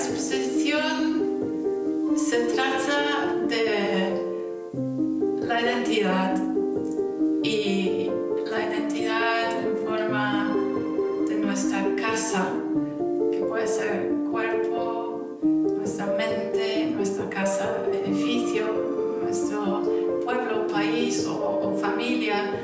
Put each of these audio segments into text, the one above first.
exposición se trata de la identidad y la identidad en forma de nuestra casa, que puede ser cuerpo, nuestra mente, nuestra casa, edificio, nuestro pueblo, país o familia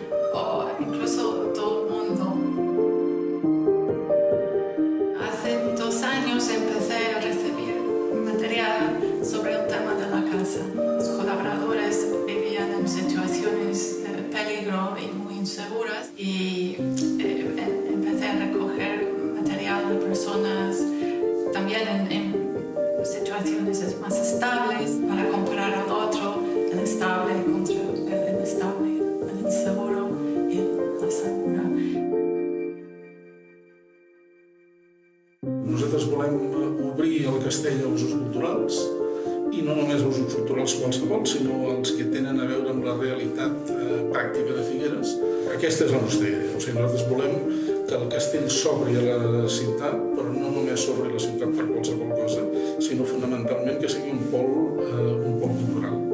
peligro y muy inseguras y eh, em- empecé a recoger material de personas también en, en situaciones más estables para comparar al otro, el estable contra el inestable, el inseguro y la segura. Nosaltres volem obrir el castell als usos culturals i no només als usos culturals qualsevol, sinó als que tenen a veure amb la realitat eh, pràctica de Figueres. Aquesta és la nostra idea. O sigui, nosaltres volem que el castell s'obri a la ciutat, però no només s'obri a la ciutat per qualsevol cosa, sinó fonamentalment que sigui un pol, eh, un pol cultural.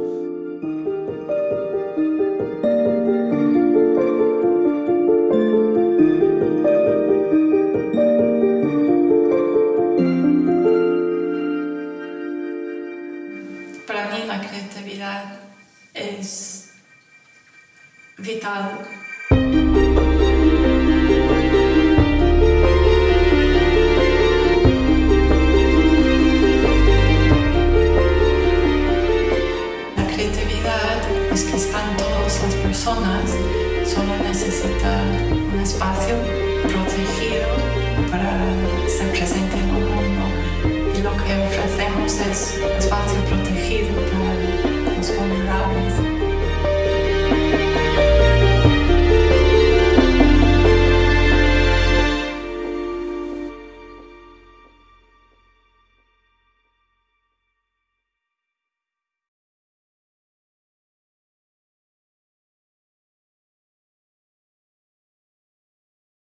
La creatividad es vital. La creatividad es que están todas las personas, solo necesita un espacio protegido para ser presente en el mundo. Y lo que ofrecemos es espacio